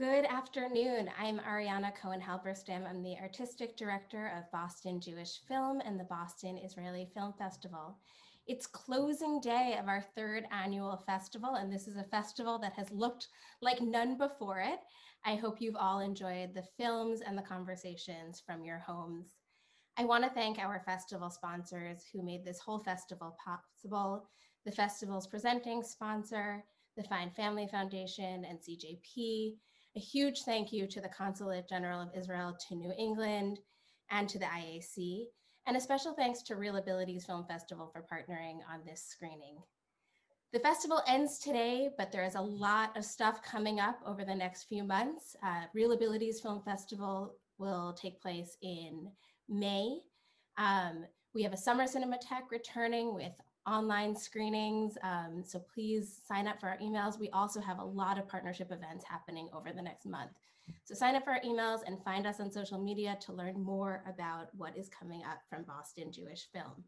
Good afternoon. I'm Ariana Cohen Halberstam. I'm the artistic director of Boston Jewish Film and the Boston Israeli Film Festival. It's closing day of our third annual festival, and this is a festival that has looked like none before it. I hope you've all enjoyed the films and the conversations from your homes. I want to thank our festival sponsors who made this whole festival possible, the festival's presenting sponsor, the Fine Family Foundation and CJP. A huge thank you to the Consulate General of Israel to New England and to the IAC, and a special thanks to Real Abilities Film Festival for partnering on this screening. The festival ends today, but there is a lot of stuff coming up over the next few months. Uh, Real Abilities Film Festival will take place in May. Um, we have a summer Cinematheque returning with online screenings. Um, so please sign up for our emails. We also have a lot of partnership events happening over the next month. So sign up for our emails and find us on social media to learn more about what is coming up from Boston Jewish Film.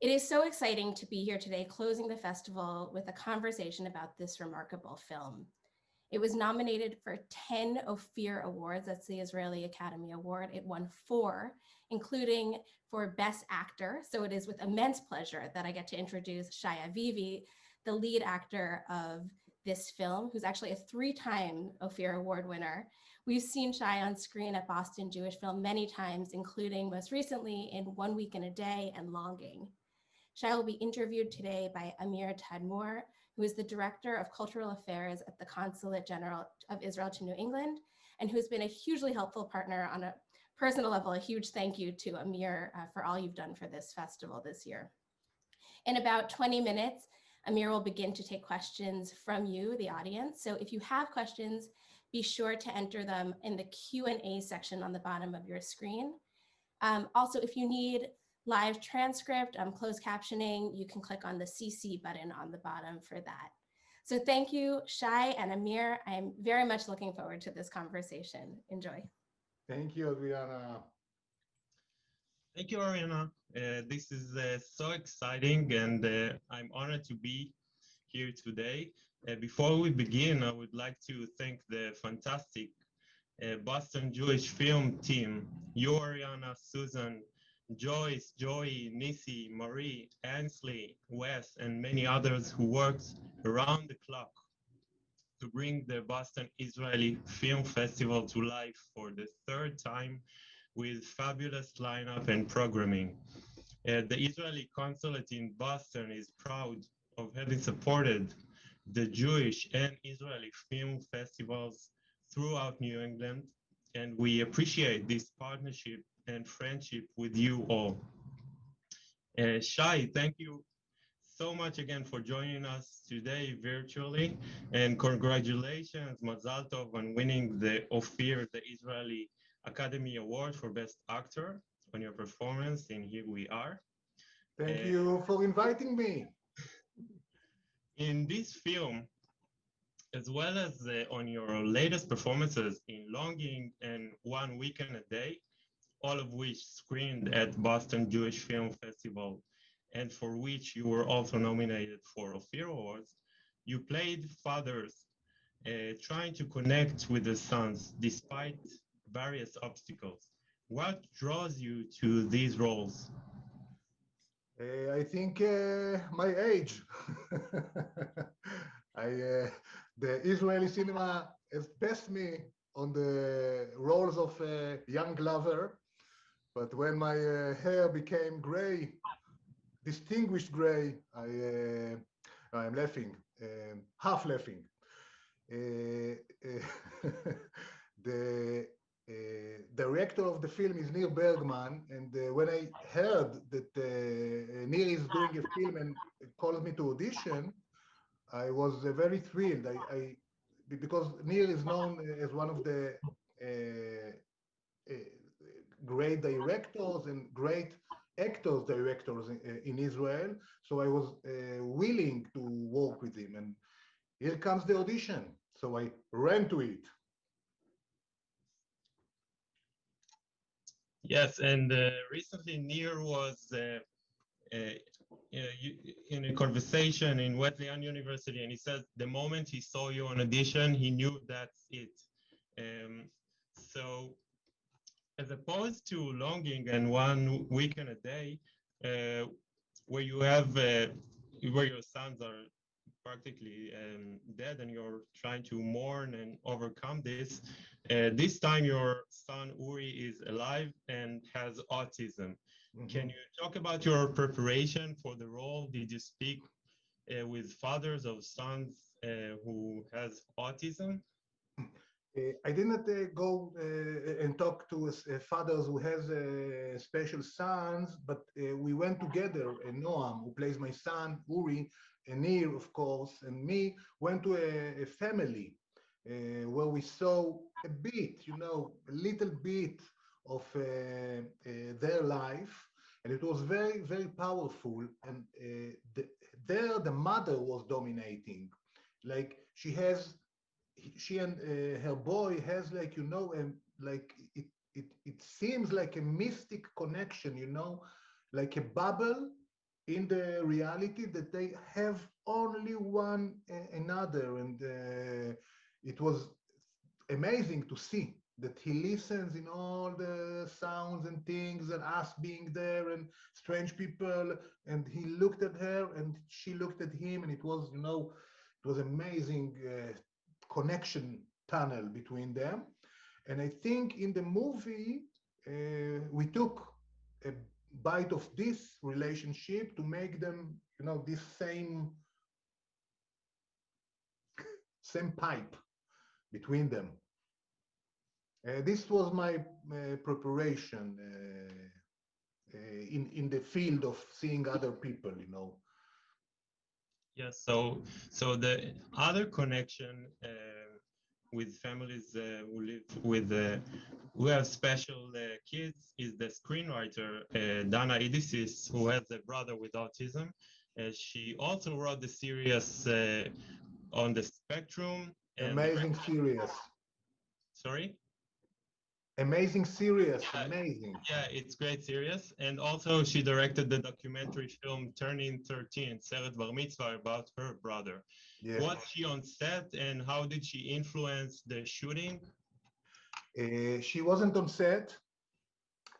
It is so exciting to be here today closing the festival with a conversation about this remarkable film. It was nominated for 10 Ophir Awards, that's the Israeli Academy Award. It won four, including for Best Actor. So it is with immense pleasure that I get to introduce Shai Vivi, the lead actor of this film, who's actually a three-time Ophir Award winner. We've seen Shai on screen at Boston Jewish Film many times, including most recently in One Week and a Day and Longing. Shai will be interviewed today by Amir Tadmor, who is the Director of Cultural Affairs at the Consulate General of Israel to New England, and who's been a hugely helpful partner on a personal level. A huge thank you to Amir uh, for all you've done for this festival this year. In about 20 minutes, Amir will begin to take questions from you, the audience. So if you have questions, be sure to enter them in the Q&A section on the bottom of your screen. Um, also, if you need live transcript, um, closed captioning, you can click on the CC button on the bottom for that. So thank you, Shai and Amir. I'm very much looking forward to this conversation. Enjoy. Thank you, Ariana. Thank you, Ariana. Uh, this is uh, so exciting and uh, I'm honored to be here today. Uh, before we begin, I would like to thank the fantastic uh, Boston Jewish film team, you, Ariana, Susan, Joyce, Joey, Nisi, Marie, Ansley, Wes, and many others who worked around the clock to bring the Boston Israeli Film Festival to life for the third time with fabulous lineup and programming. Uh, the Israeli consulate in Boston is proud of having supported the Jewish and Israeli film festivals throughout New England, and we appreciate this partnership and friendship with you all. Uh, Shai, thank you so much again for joining us today virtually and congratulations Mazal Tov on winning the Ophir, the Israeli Academy Award for Best Actor on your performance in Here We Are. Thank uh, you for inviting me. In this film, as well as uh, on your latest performances in Longing and One Week and a Day, all of which screened at Boston Jewish Film Festival and for which you were also nominated for Ophir Awards, you played fathers uh, trying to connect with the sons despite various obstacles. What draws you to these roles? Uh, I think uh, my age. I, uh, the Israeli cinema has passed me on the roles of a young lover but when my uh, hair became gray, distinguished gray, I, uh, I'm laughing, um, half laughing. Uh, uh the uh, director of the film is Nir Bergman, and uh, when I heard that Nir is doing a film and called me to audition, I was very thrilled. I, I, because Nir is known as one of the great directors and great actors directors in, uh, in Israel. So I was uh, willing to work with him. And here comes the audition. So I ran to it. Yes, and uh, recently Nir was uh, uh, in a conversation in Wesleyan University, and he said the moment he saw you on audition, he knew that's it. Um, so, as opposed to longing and one week weekend a day, uh, where you have uh, where your sons are practically um, dead and you're trying to mourn and overcome this. Uh, this time, your son Uri is alive and has autism. Mhm. Can you talk about your preparation for the role? Did you speak uh, with fathers of sons uh, who has autism? Uh, I didn't uh, go uh, and talk to fathers who has special sons, but we went together. Uh, Noam, who plays my son, Uri, and Nir, of course, and me went to a, a family uh, where we saw a bit, you know, a little bit of uh, uh, their life, and it was very, very powerful. And the, there, the mother was dominating, like she has she and uh, her boy has like you know um, like it, it it seems like a mystic connection you know like a bubble in the reality that they have only one another. And uh, it was amazing to see that he listens in all the sounds and things and us being there and strange people. And he looked at her and she looked at him and it was you know it was amazing uh, connection tunnel between them. And I think in the movie, uh, we took a bite of this relationship to make them, you know, this same same pipe between them. Uh, this was my uh, preparation uh, uh, in in the field of seeing other people, you know. Yes. So, so the other connection uh, with families uh, who live with uh, who have special uh, kids is the screenwriter uh, Dana Idisis, who has a brother with autism. Uh, she also wrote the series uh, on the spectrum. Amazing series. Sorry. Amazing series. Yeah. Amazing. Yeah, it's great series. And also she directed the documentary film Turning 13, Seret Bar Mitzvah, about her brother. Yeah. Was she on set and how did she influence the shooting? Uh, she wasn't on set.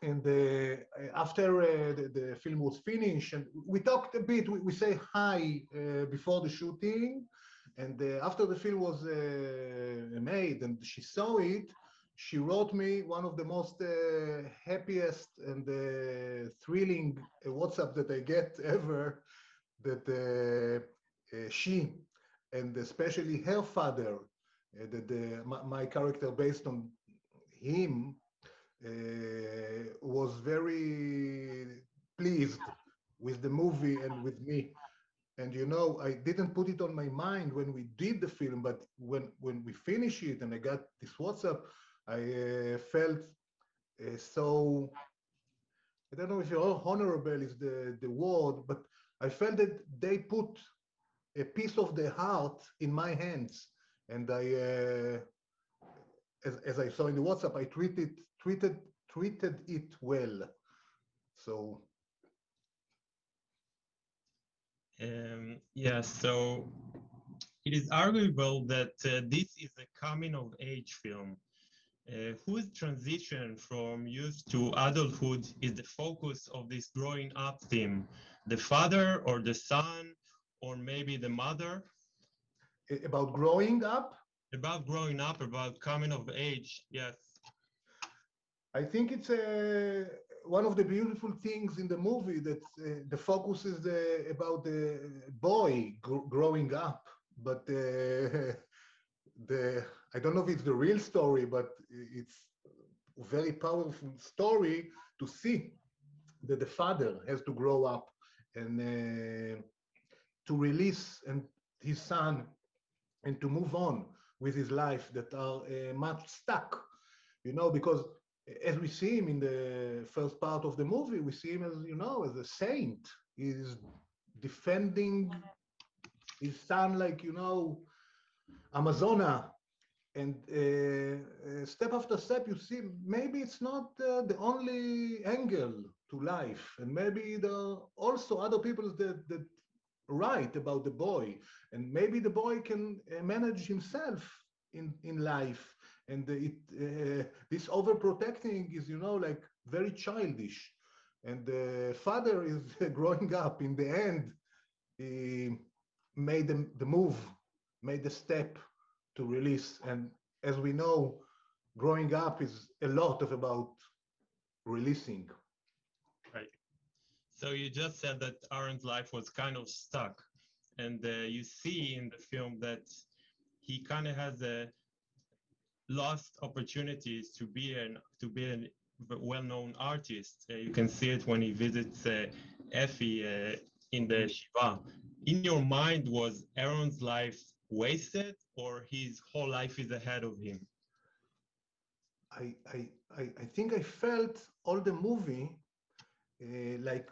And uh, after uh, the, the film was finished, and we talked a bit, we, we say hi uh, before the shooting. And uh, after the film was uh, made and she saw it, she wrote me one of the most uh, happiest and uh, thrilling uh, WhatsApp that I get ever. That uh, uh, she and especially her father, that my, my character based on him was very pleased with the movie and with me. And you know, I didn't put it on my mind when we did the film, but when when we finished it and I got this WhatsApp, I uh, felt uh, so. I don't know if honorable is the the word, but I felt that they put a piece of their heart in my hands, and I. Uh, as, as I saw in the WhatsApp, I treated treated treated it well. So Um, yeah, so it is arguable that uh, this is a coming of age film. Uh, whose transition from youth to adulthood is the focus of this growing up theme? The father or the son or maybe the mother? About growing up, About growing up, about coming of age, yes. I think it's uh, one of the beautiful things in the movie that uh, the focus is uh, about the boy gr- growing up, but uh, the I don't know if it's the real story, but it's a very powerful story to see that the father has to grow up and uh, to release and his son and to move on with his life that are uh, much stuck, you know, because as we see him in the first part of the movie, we see him as, you know, as a saint. He's defending his son like, you know, Amazona. And uh, uh, step after step, you see maybe it's not uh, the only angle to life. And maybe there are also other people that, that write about the boy. And maybe the boy can uh, manage himself in, in life. And it, uh, this overprotecting is, you know, like very childish. And the father is growing up. In the end, he made the, the move, made the step to release. And as we know, growing up is a lot of about releasing. Right. So you just said that Aaron's life was kind of stuck, and uh, you see in the film that he kind of has a lost opportunities to be an to be a well-known artist. Uh, you can see it when he visits uh, Effie uh, in the Shiva. In your mind, was Aaron's life wasted, or his whole life is ahead of him? I, I, I, think I felt all the movie uh, like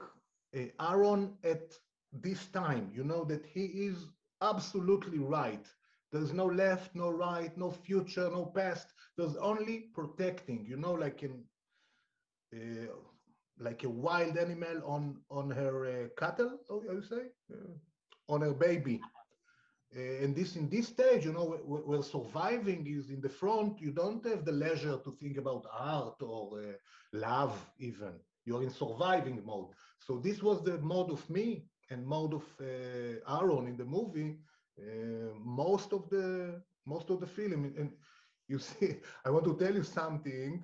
uh, Aaron at this time, you know, that he is absolutely right. There's no left, no right, no future, no past. There's only protecting, you know, like in uh, like a wild animal on on her uh, cattle, oh, you say, uh, on her baby. Uh, and this in this stage, you know, where, surviving is in the front, you don't have the leisure to think about art or uh, love even. You're in surviving mode. So this was the mode of me and mode of uh, Aaron in the movie. Most of the most of the film, and you see, I want to tell you something.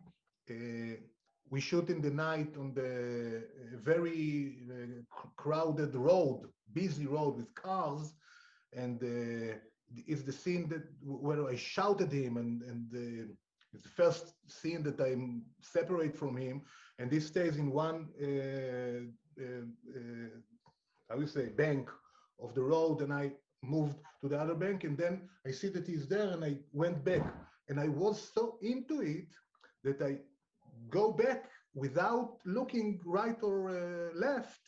We shoot in the night on the very crowded road, busy road with cars and uh, it's the scene that where I shouted him, and and uh, it's the first scene that I'm separate from him, and this stays in one uh, uh, how you say bank of the road, and I moved to the other bank, and then I see that he's there, and I went back, and I was so into it that I go back without looking right or uh, left,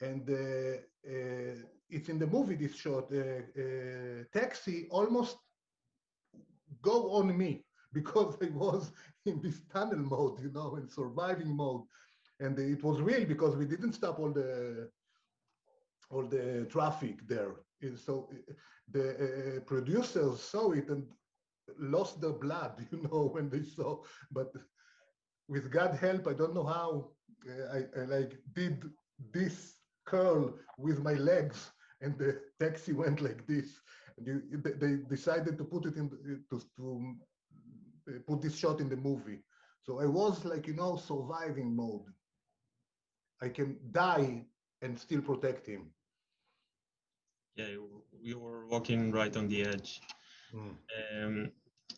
and uh, uh, it's in the movie this shot uh, uh, taxi almost go on me because I was in this tunnel mode, you know, in surviving mode, and it was real because we didn't stop all the all the traffic there. So the uh, producers saw it and lost their blood, you know, when they saw. But with God help, I don't know how uh, I, I like did this curl with my legs and the taxi went like this. And they decided to put it in to, to put this shot in the movie. So I was like you know surviving mode. I can die and still protect him. Yeah, we were walking right on the edge. Mm. Um,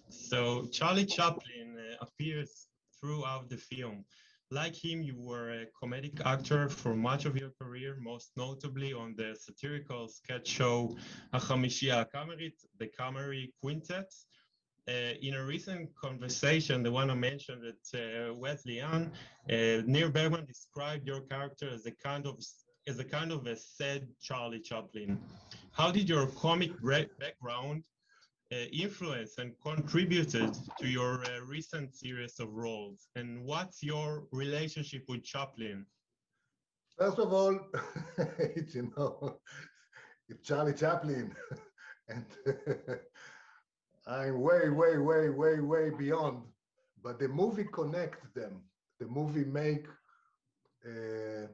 so Charlie Chaplin uh, appears throughout the film. Like him, you were a comedic actor for much of your career, most notably on the satirical sketch show Hachamishiya Kamerit, the Kameri Quintet. Uh, in a recent conversation, the one I mentioned at uh, Wesleyan, uh, Nir Bergman described your character as a kind of as a kind of a sad Charlie Chaplin. How did your comic background influenced and contributed to your uh, recent series of roles? And what's your relationship with Chaplin? First of all, it's, you know, it's Charlie Chaplin. and I'm way, way, way, way, way beyond. But the movie connects them. The movie make uh,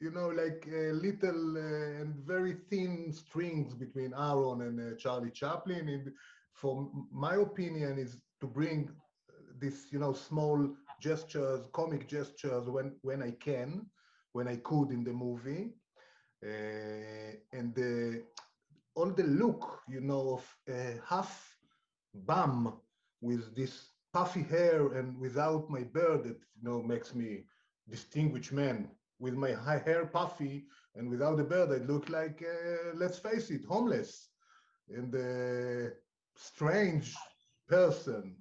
you know, like a little uh, and very thin strings between Aaron and uh, Charlie Chaplin. And for my opinion, is to bring this, you know, small gestures, comic gestures when when I can, when I could in the movie, uh, and the, all the look, you know, of a half bum with this puffy hair and without my beard that you know makes me distinguished man with my hair puffy and without a beard, I look like, uh, let's face it, homeless and a strange person.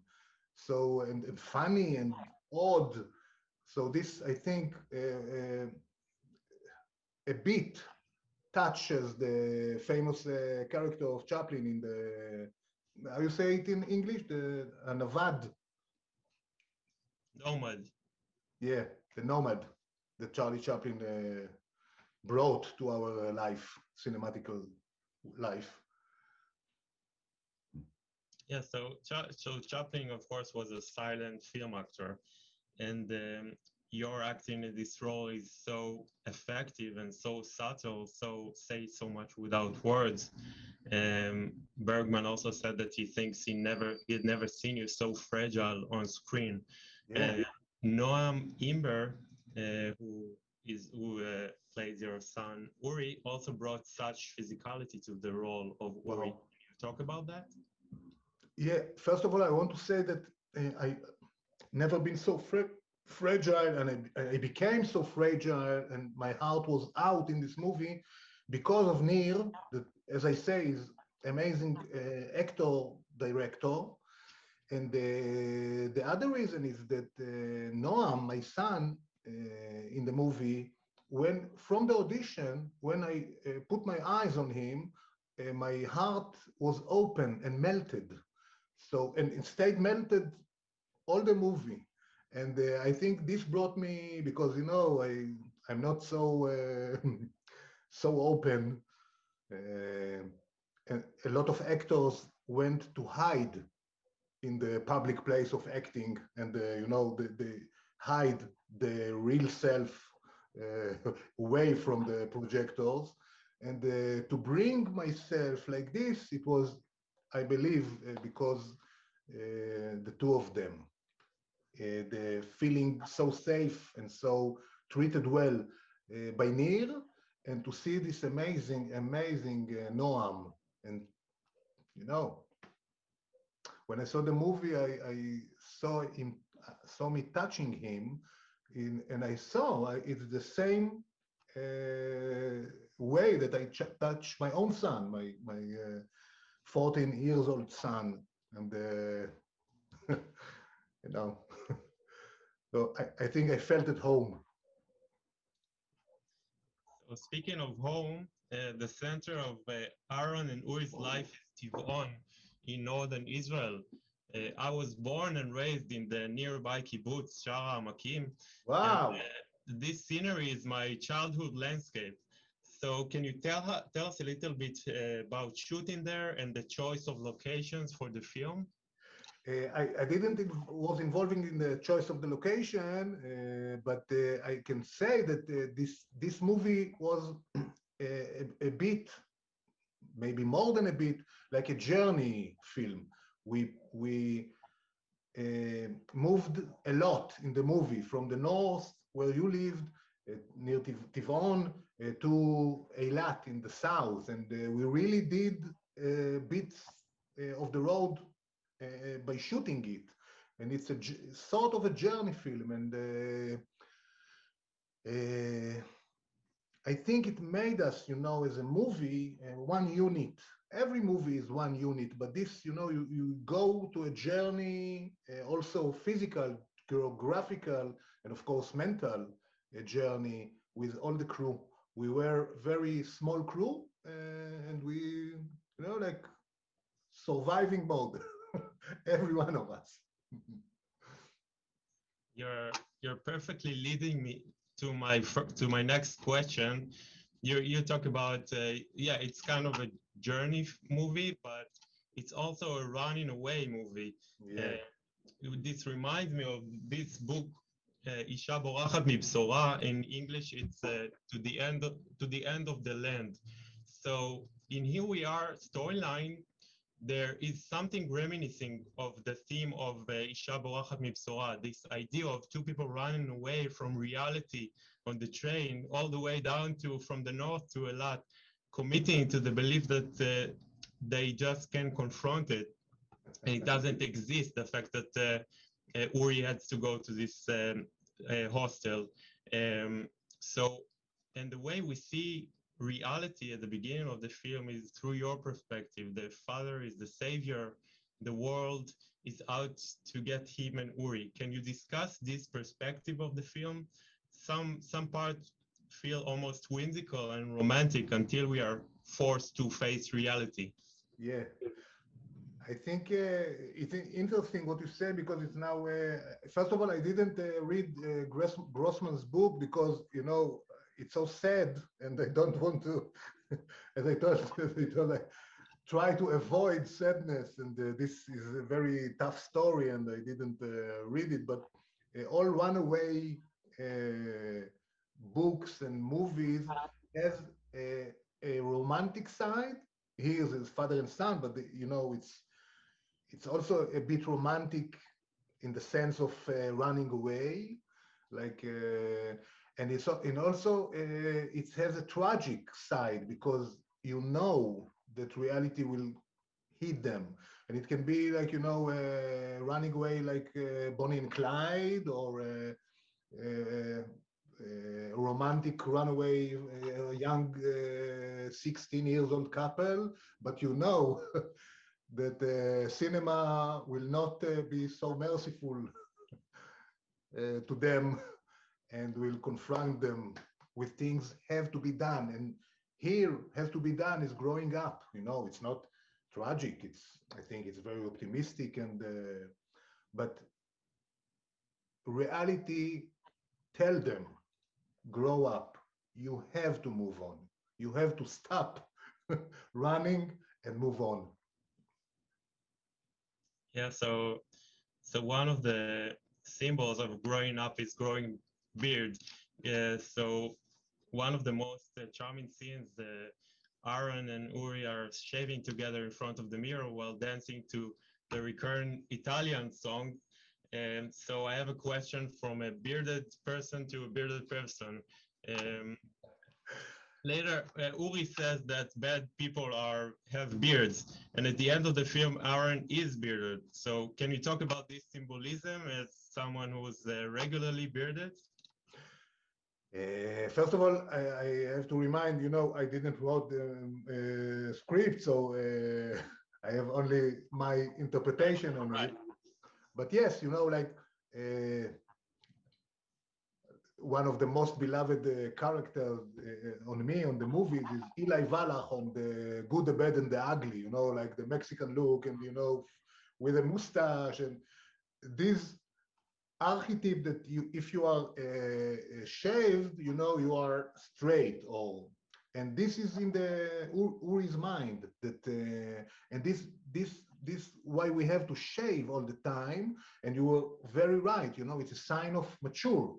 So, and, and funny and odd. So this, I think, uh, uh, a bit touches the famous uh, character of Chaplin in the, how you say it in English, the Navad. Nomad. Yeah, the nomad that Charlie Chaplin uh, brought to our life, cinematical life. Yeah, so so Chaplin, of course, was a silent film actor, and um, your acting in this role is so effective and so subtle, so say so much without words. Um, Bergman also said that he thinks he never he had never seen you so fragile on screen. Yeah. Uh, Noam Imber, who is who uh, plays your son Uri, also brought such physicality to the role of Uri. Wow. Can you talk about that? Yeah, first of all, I want to say that uh, I never been so fra- fragile and I, I became so fragile and my heart was out in this movie because of Nir, that, as I say, is amazing uh, actor, director. And the, the other reason is that uh, Noam, my son, uh, in the movie, when from the audition, when I uh, put my eyes on him, uh, my heart was open and melted. So, and it stayed melted all the movie. And uh, I think this brought me because you know I I'm not so uh, so open, uh, and a lot of actors went to hide in the public place of acting, and uh, you know they, they hide the real self uh, away from the projectors. And uh, to bring myself like this, it was, I believe, uh, because the two of them, the feeling so safe and so treated well by Nir, and to see this amazing, amazing Noam. And, you know, when I saw the movie, I, I saw him, saw me touching him, in, and I saw uh, it's the same uh, way that I ch- touch my own son, my my uh, 14 years old son, and uh, you know, so I, I think I felt at home. So speaking of home, uh, the center of uh, Aaron and Uri's life is Tivon in northern Israel. Uh, I was born and raised in the nearby kibbutz Sha'ar HaAmakim. Wow. And, uh, this scenery is my childhood landscape. So can you tell tell us a little bit uh, about shooting there and the choice of locations for the film? Uh, I, I didn't was involving in the choice of the location, uh, but uh, I can say that uh, this this movie was a, a bit, maybe more than a bit, like a journey film. We we uh, moved a lot in the movie from the north where you lived uh, near Tiv- Tivon uh, to Eilat in the south, and we really did bits of the road by shooting it. And it's a j- sort of a journey film. And I think it made us, you know, as a movie, one unit. Every movie is one unit, but this, you know, you, you go to a journey, uh, also physical, geographical, and of course, mental uh, journey with all the crew. We were very small crew, uh, and we, you know, like surviving mode. every one of us. You're you're perfectly leading me to my to my next question. You you talk about uh, yeah, it's kind of a journey movie, but it's also a running away movie. Yeah. Uh, this reminds me of this book, uh, Isha Borachat Mibsora. In English, it's uh, to the end of, to the end of the land. So in here we are storyline. There is something reminiscing of the theme of uh, Isha Borachat Mibsora. This idea of two people running away from reality on the train, all the way down to from the north to Eilat, committing to the belief that uh, they just can confront it and it doesn't exist. The fact that uh, uh, Uri had to go to this um, uh, hostel. Um, so, and the way we see reality at the beginning of the film is through your perspective. The father is the savior. The world is out to get him and Uri. Can you discuss this perspective of the film? Some some parts feel almost whimsical and romantic until we are forced to face reality. Yeah. I think uh, it's interesting what you say because it's now. Uh, first of all, I didn't uh, read uh, Gross, Grossman's book because you know it's so sad, and I don't want to. as I told, I told try to avoid sadness, and uh, this is a very tough story, and I didn't uh, read it. But all runaway books and movies has a, a romantic side here is his father and son, but the, you know it's it's also a bit romantic in the sense of uh, running away, like, uh, and it's and also uh, it has a tragic side because you know that reality will hit them, and it can be like you know uh, running away like uh, Bonnie and Clyde or. Uh, romantic runaway, young 16 years old couple, but you know that uh, cinema will not uh, be so merciful uh, to them and will confront them with things have to be done. And here has to be done is growing up you know it's not tragic. It's i think it's very optimistic and uh, but reality tell them grow up you have to move on you have to stop running and move on yeah, so so one of the symbols of growing up is growing beard. Yeah, so one of the most uh, charming scenes, uh, Aaron and Uri are shaving together in front of the mirror while dancing to the recurrent Italian song. And so I have a question from a bearded person to a bearded person. Um, later uh, Uri says that bad people are have beards, and at the end of the film, Aaron is bearded. So can you talk about this symbolism as someone who was uh, regularly bearded? Uh, first of all, I, I, have to remind you know I didn't write the um, script, so uh, I have only my interpretation on right. it. But yes, you know, like uh, one of the most beloved uh, characters uh, on me on the movies is Eli Wallach on the Good, the Bad, and the Ugly. You know, like the Mexican look, and you know, with a mustache, and this archetype that you, if you are uh, shaved, you know, you are straight, or and this is in the Uri's mind that, uh, and this this this why we have to shave all the time. And you were very right. You know, it's a sign of mature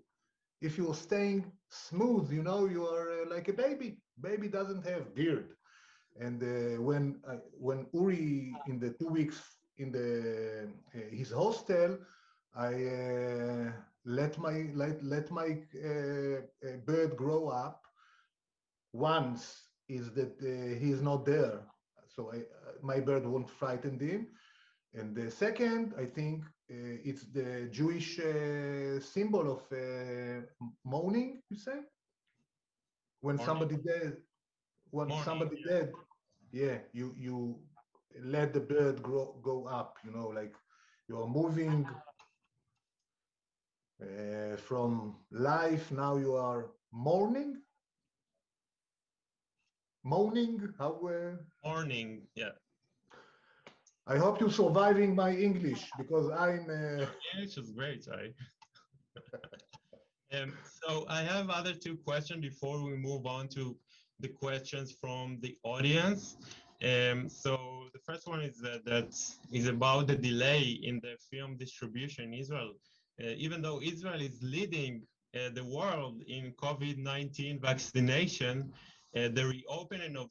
if you're staying smooth, you know, you are uh, like a baby. Baby doesn't have beard. And uh, when uh, when Uri in the two weeks in the uh, his hostel, I uh, let my let let my uh, bird grow up. Once is that he is not there, so I, my bird won't frighten him. And the second, I think, uh, it's the Jewish uh, symbol of uh, mourning, you say? When Mourning. somebody dead, when Mourning, somebody yeah. dead, yeah, you you let the bird grow go up, you know, like you are moving uh, from life. Now you are mourning, mourning. How? Uh, mourning, yeah. I hope you're surviving my English because I'm. Uh... English is great, right? um, so I have other two questions before we move on to the questions from the audience. Um, so the first one is that, that is about the delay in the film distribution in Israel. Uh, even though Israel is leading uh, the world in COVID-19 vaccination, the reopening of,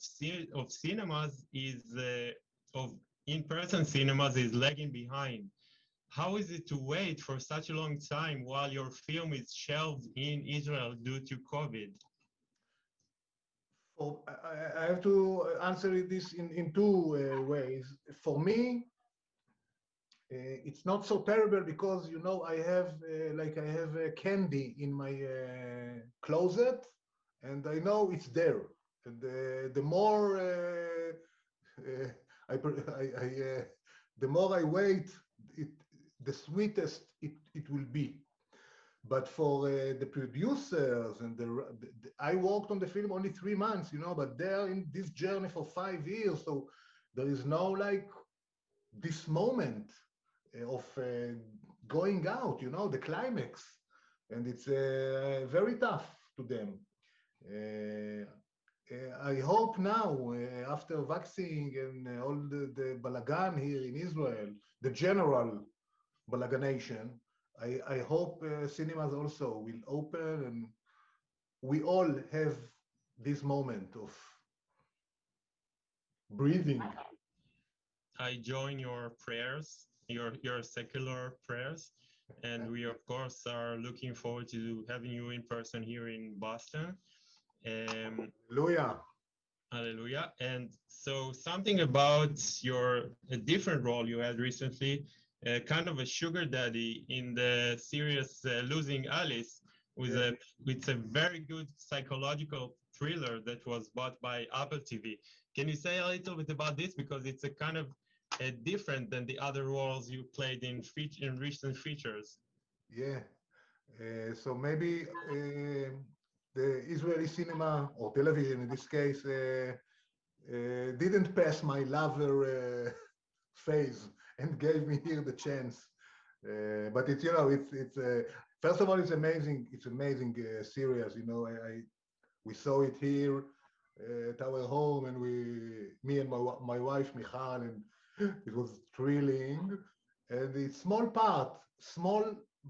of cinemas is uh, of in-person cinemas is lagging behind. How is it to wait for such a long time while your film is shelved in Israel due to COVID? Oh, I, have to answer this in, in two uh, ways. For me, uh, it's not so terrible because you know I have uh, like I have candy in my uh, closet, and I know it's there. And the more uh, uh, I, I, uh, the more I wait, it, the sweetest it, it will be. But for uh, the producers and the, the, the, I worked on the film only three months, you know, but they're in this journey for five years. So there is no like this moment of uh, going out, you know, the climax, and it's uh, very tough to them. Uh, uh, I hope now, uh, after vaccine and all the, the balagan here in Israel, the general balaganation, I, I hope cinemas also will open and we all have this moment of breathing. I join your prayers, your your secular prayers, and we of course are looking forward to having you in person here in Boston. Um, Hallelujah. Hallelujah. And so something about your a different role you had recently, uh, kind of a sugar daddy in the series uh, Losing Alice, with yeah. a with a very good psychological thriller that was bought by Apple TV. Can you say a little bit about this because it's a kind of uh, different than the other roles you played in feature in recent features? Yeah. Uh, so maybe uh, the Israeli cinema or television in this case uh, uh, didn't pass my lover uh, phase and gave me here the chance. but it's you know it's it's first of all it's amazing it's amazing series you know I, I, we saw it here at our home and we me and my my wife Michal and it was thrilling and it's small part small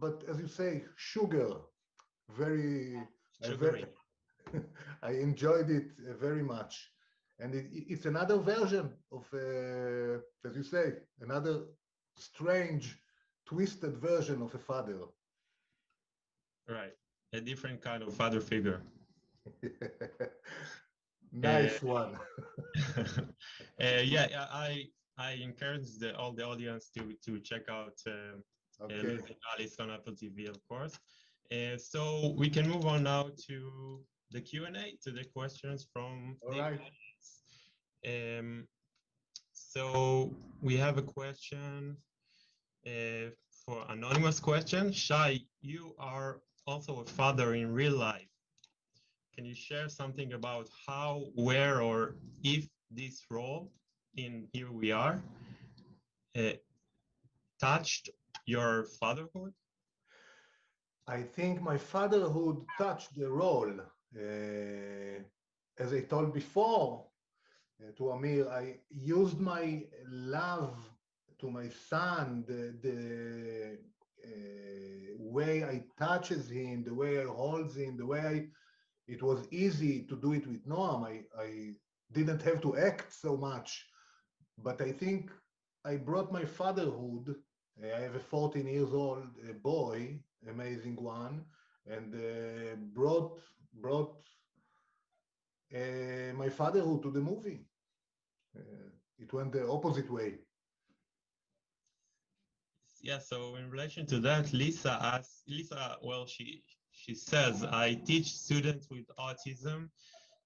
but as you say sugar very very, I enjoyed it uh, very much. And it, it's another version of, uh, as you say, another strange, twisted version of a father. Right. A different kind of father figure. nice uh, one. uh, yeah, I I encourage the, all the audience to to check out uh, okay. Alice on Apple TV, of course. Uh, so we can move on now to the Q&A, to the questions from All the right. Um, so we have a question uh, for anonymous question. Shai, you are also a father in real life. Can you share something about how, where, or if this role in Here We Are uh, touched your fatherhood? I think my fatherhood touched the role. Uh, as I told before uh, to Amir, I used my love to my son, the, the uh, way I touches him, the way I holds him, the way I, it was easy to do it with Noam. I, I didn't have to act so much, but I think I brought my fatherhood. I have a 14 years old boy amazing one, and uh, brought brought uh, my fatherhood to the movie. Uh, it went the opposite way. Yeah. So in relation to that, Lisa asked Lisa. Well, she she says I teach students with autism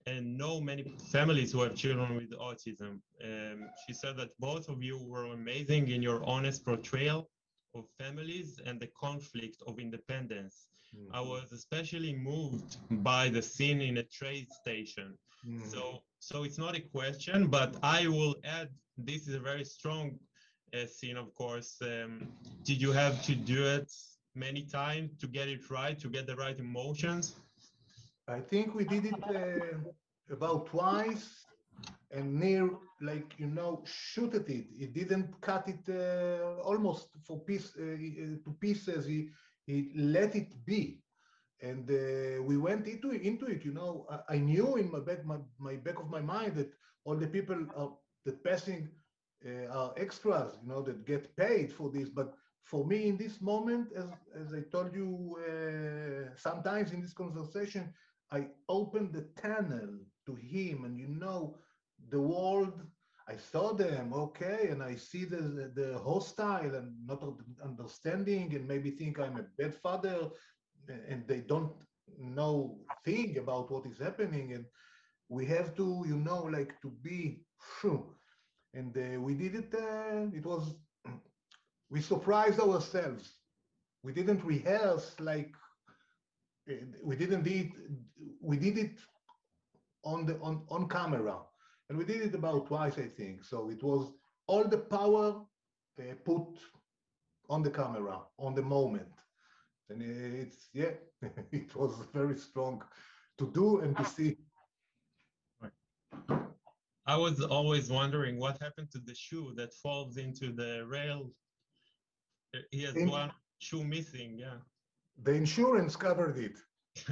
and know many families who have children with autism. Um, she said that both of you were amazing in your honest portrayal of families and the conflict of independence. Mm-hmm. I was especially moved by the scene in a trade station. Mm-hmm. So, so it's not a question, but I will add this is a very strong uh, scene, of course. Um, did you have to do it many times to get it right, to get the right emotions? I think we did it uh, about twice and Nir like you know, shoot at it. He didn't cut it uh, almost for piece uh, uh, to pieces. He he let it be, and uh, we went into it, into it. You know, I, I, knew in my back my, my back of my mind that all the people are that passing uh, are extras. You know, that get paid for this, but. For me, in this moment, as, as I told you uh, sometimes in this conversation, I opened the tunnel to him, and you know, the world I saw them, okay, and I see the the hostile and not understanding, and maybe think I'm a bad father, and they don't know thing about what is happening, and we have to, you know, like to be, and uh, we did it. Uh, it was we surprised ourselves. We didn't rehearse like we didn't did we did it on the on on camera and we did it about twice, I think. So it was all the power uh, put on the camera on the moment and it's yeah it was very strong to do and to see I was always wondering what happened to the shoe that falls into the rail. He has In- one shoe missing, yeah. the insurance covered it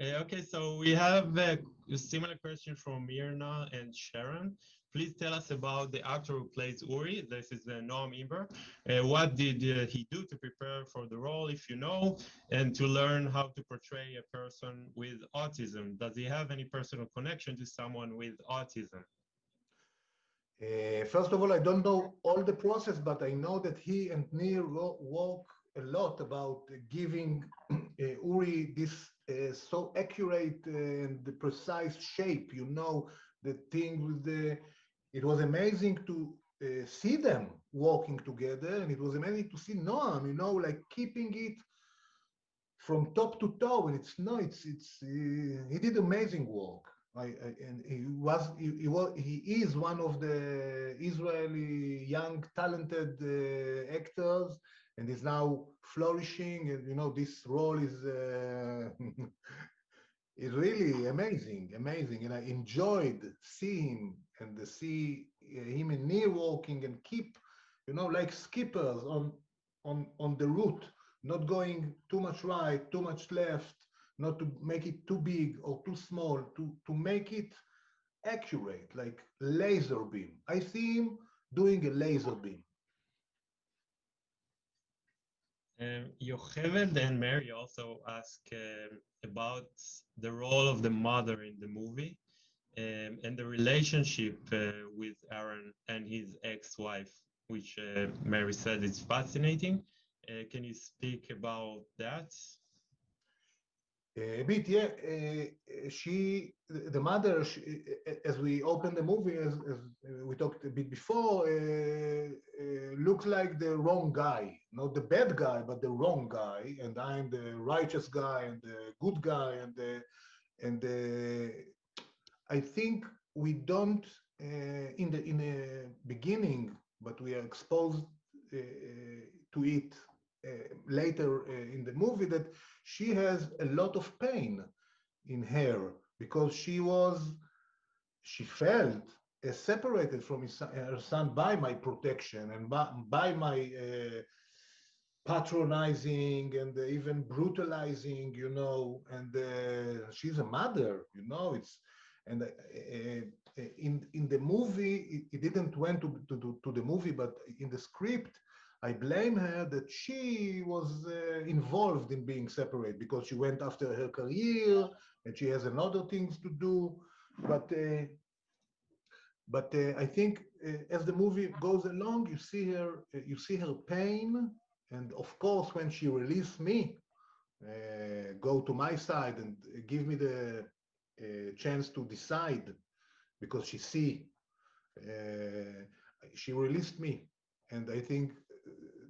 Uh, okay, so we have a similar question from Mirna and Sharon. Please tell us about the actor who plays Uri. This is uh, Noam Imber. Uh, what did uh, he do to prepare for the role, if you know, and to learn how to portray a person with autism? Does he have any personal connection to someone with autism? Uh, first of all, I don't know all the process, but I know that he and wo- work a lot about giving Uri this uh, so accurate and the precise shape. You know, the thing with the. It was amazing to uh, see them walking together, and it was amazing to see Noam. You know, like keeping it from top to toe, and it's no, it's it's. Uh, he did amazing work. I, I, and he was he, he was he is one of the Israeli young talented uh, actors and is now flourishing and you know this role is uh, is really amazing amazing and I enjoyed seeing him and see uh, him and Nir walking and keep you know like skippers on on on the route not going too much right too much left not to make it too big or too small, to, to make it accurate, like laser beam. I see him doing a laser beam. Um, Yocheved and Mary also ask um, about the role of the mother in the movie um, and the relationship uh, with Aaron and his ex-wife, which uh, Mary said is fascinating. Uh, can you speak about that? A bit, yeah. Uh, she, the mother, she, as we opened the movie, as, as we talked a bit before, uh, uh, looks like the wrong guy, not the bad guy, but the wrong guy, and I'm the righteous guy and the good guy, and the, and the, I think we don't uh, in the in the beginning, but we are exposed uh, to it uh, later uh, in the movie that she has a lot of pain in her because she was she felt uh, separated from his, her son by my protection and by, by my uh, patronizing and uh, even brutalizing you know and uh, she's a mother you know it's and uh, uh, in in the movie it, it didn't went to, to to to the movie but in the script I blame her that she was uh, involved in being separate because she went after her career and she has another things to do. But uh, but uh, I think uh, as the movie goes along, you see her uh, you see her pain, and of course when she released me, uh, go to my side and give me the uh, chance to decide, because she see uh, she released me, and I think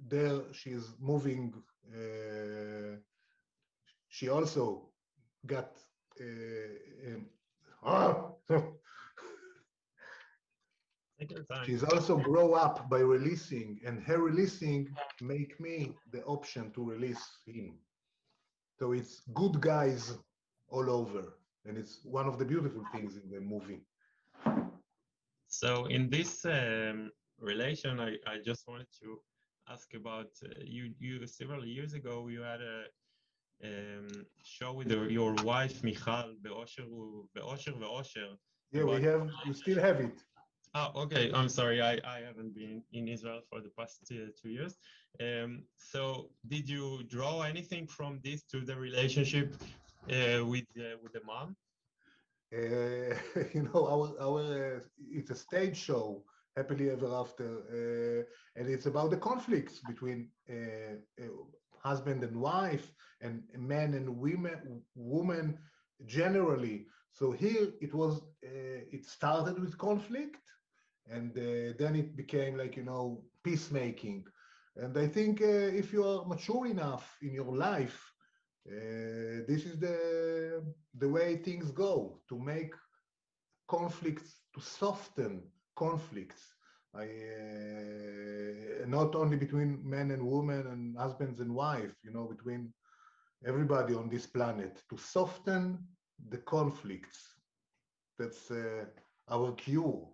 there she is moving. Uh, she also got. Uh, um, Take your time. she's also grow up by releasing, and her releasing make me the option to release him. So it's good guys all over, and it's one of the beautiful things in the movie. So in this um, relation, I, I just wanted to ask about uh, you. You several years ago, you had a um, show with your, your wife Michal be'osher be'osher ve'osher. Yeah, we have, we still have it. Ah, okay. I'm sorry. I, I haven't been in Israel for the past uh, two years. Um, so did you draw anything from this to the relationship uh, with uh, with the mom? Uh, you know, our our uh, it's a stage show, happily ever after, uh, and it's about the conflicts between husband and wife, and men and women, woman generally. So here it was, uh, it started with conflict, and uh, then it became like you know peacemaking. And I think uh, if you are mature enough in your life, uh, this is the the way things go to make conflicts to soften conflicts I uh, not only between men and women and husbands and wife, you know, between everybody on this planet to soften the conflicts. That's uh, our cure.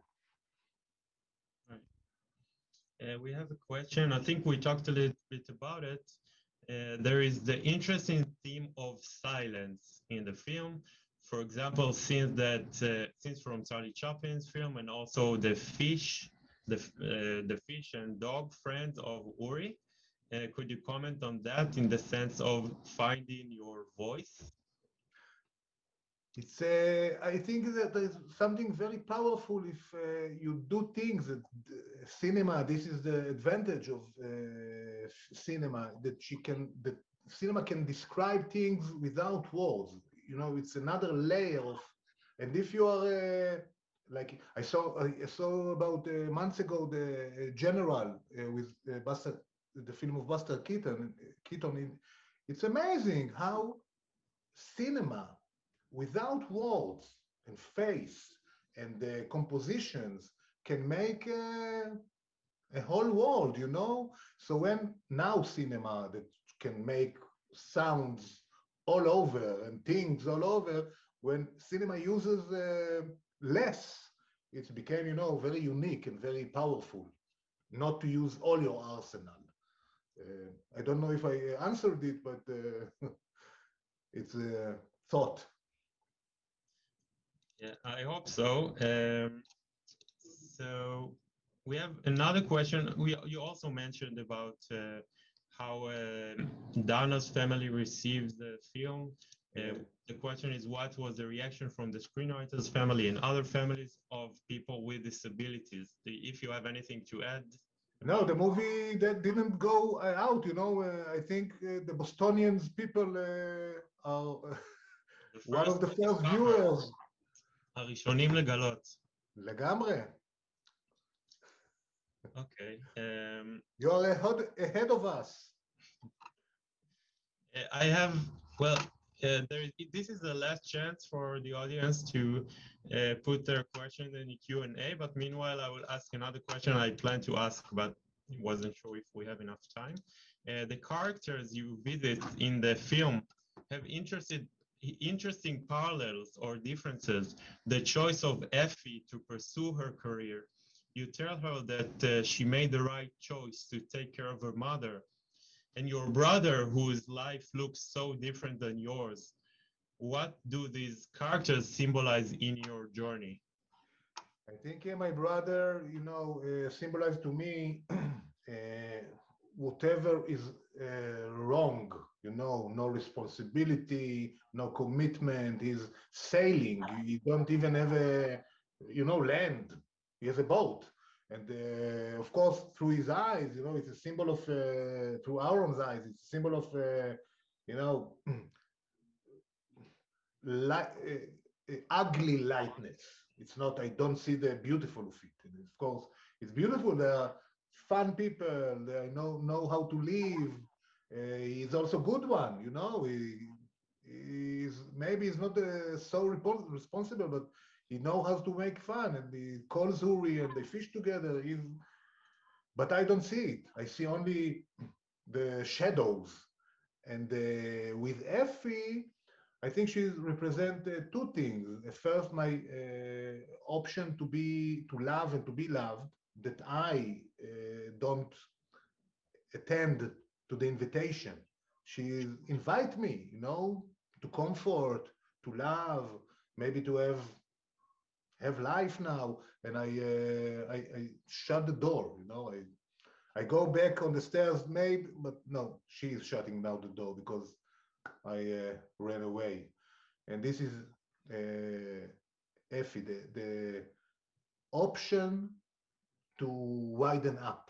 Uh, we have a question. I think we talked a little bit about it. Uh, there is the interesting theme of silence in the film. For example, since that, uh, since from Charlie Chaplin's film, and also the fish, the uh, the fish and dog friend of Uri. Uh, could you comment on that in the sense of finding your voice? It's, uh, I think that there's something very powerful if uh, you do things that uh, cinema, this is the advantage of uh, cinema, that she can, that cinema can describe things without words. You know, it's another layer of, and if you are, uh, like I saw, I saw about uh, months ago, the General with Buster, the film of Buster Keaton, Keaton, it's amazing how cinema without words and face and the compositions can make a, a, whole world, you know? So when now cinema that can make sounds all over and things all over, when cinema uses uh, less, it became, you know, very unique and very powerful, not to use all your arsenal. Uh, I don't know if I answered it, but uh, it's a thought. Yeah, I hope so. Um, so we have another question. We you also mentioned about uh, how uh, Dana's family received the film. Uh, the question is, what was the reaction from the screenwriters' family and other families of people with disabilities? If you have anything to add. No, the movie that didn't go uh, out. You know, uh, I think uh, the Bostonians people are one of the first viewers. הראשונים לגלות. לגמרי. Okay. Um, you are ahead, ahead of us. I have, well, uh, there, this is the last chance for the audience to uh, put their question in the Q&A, but meanwhile, I will ask another question I plan to ask, but wasn't sure if we have enough time. Uh, the characters you visit in the film have interested interesting parallels or differences. The choice of Effie to pursue her career. You tell her that uh, she made the right choice to take care of her mother. And your brother, whose life looks so different than yours. What do these characters symbolize in your journey? I think yeah, my brother, you know, uh, symbolized to me uh, whatever is uh, wrong you know, no responsibility, no commitment. He's sailing. You don't even have a, you know, land. He has a boat. And uh, of course, through his eyes, you know, it's a symbol of, uh, through Aaron's eyes, it's a symbol of, uh, you know, light, uh, ugly lightness. It's not, I don't see the beautiful of it. And of course, it's beautiful. There are fun people, they know, know how to live, he's also a good one, you know. He, he's maybe he's not uh, so responsible, but he knows how to make fun, and he calls Uri, and they fish together. He's, but I don't see it. I see only the shadows. And uh, with Effie, I think she represents uh, two things. First, my uh, option to be to love and to be loved that I don't attend to the invitation. She invite me, you know, to comfort, to love, maybe to have have life now. And I, uh, I, I shut the door, you know. I I go back on the stairs, maybe, but no, she is shutting down the door because I uh, ran away. And this is uh, Effie, the, the option to widen up.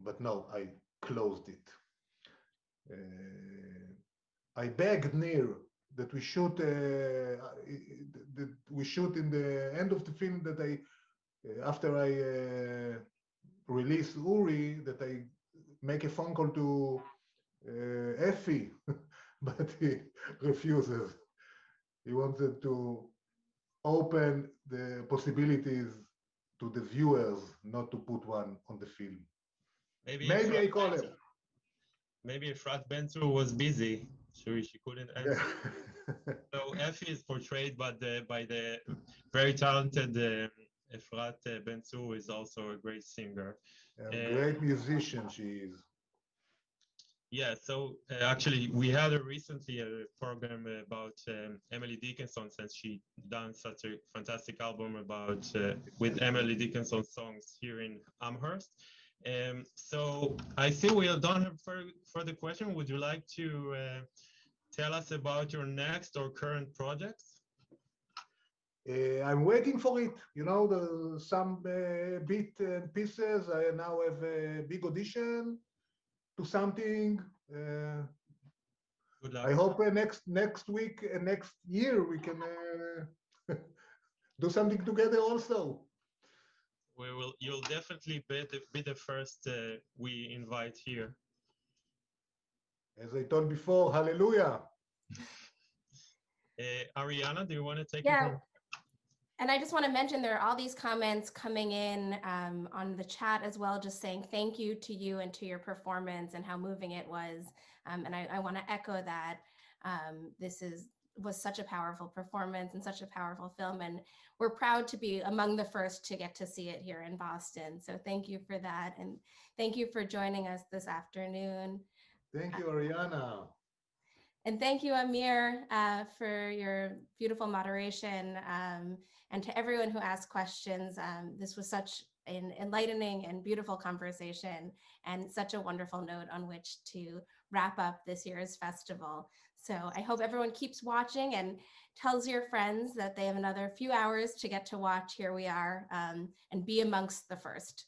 But no, I closed it. Uh, I begged Nir that we shoot uh, that we shoot in the end of the film that I uh, after I release Uri that I make a phone call to uh, Effie, but he refuses. He wanted to open the possibilities to the viewers not to put one on the film. Maybe Maybe I call him. Maybe Efrat Ben Zur was busy, so she couldn't answer. Yeah. So Effie is portrayed by the by the very talented um, Efrat Ben Zur, is also a great singer. Uh, great musician she is. Yeah, so uh, actually, we had a recently a program about um, Emily Dickinson since she done such a fantastic album about uh, with Emily Dickinson songs here in Amherst. Um, so I think we done have fur- further question. Would you like to uh, tell us about your next or current projects? Uh, I'm waiting for it. You know, the, some uh, bit and pieces. I now have a big audition to something. Uh, Good luck. I hope uh, next next week, uh, next year, we can uh, do something together also. We will. You'll definitely be the, be the first uh, we invite here. As I told before, hallelujah. Uh, Ariana, do you want to take Yeah. it? from- And I just want to mention there are all these comments coming in um, on the chat as well, just saying thank you to you and to your performance and how moving it was. Um, and I, I want to echo that. Um, this is was such a powerful performance and such a powerful film, and we're proud to be among the first to get to see it here in Boston. So thank you for that, and thank you for joining us this afternoon. Thank you, Ariana. And thank you, Amir, uh, for your beautiful moderation. Um, and to everyone who asked questions, um, this was such an enlightening and beautiful conversation and such a wonderful note on which to wrap up this year's festival. So I hope everyone keeps watching and tells your friends that they have another few hours to get to watch Here We Are um, and be amongst the first.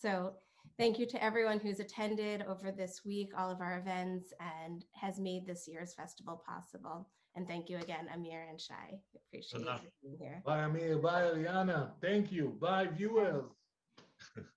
So Thank you to everyone who's attended over this week, all of our events, and has made this year's festival possible. And thank you again, Amir and Shai. Appreciate luck. you being here. Bye, Amir. Bye, Ariana. Thank you. Bye, viewers.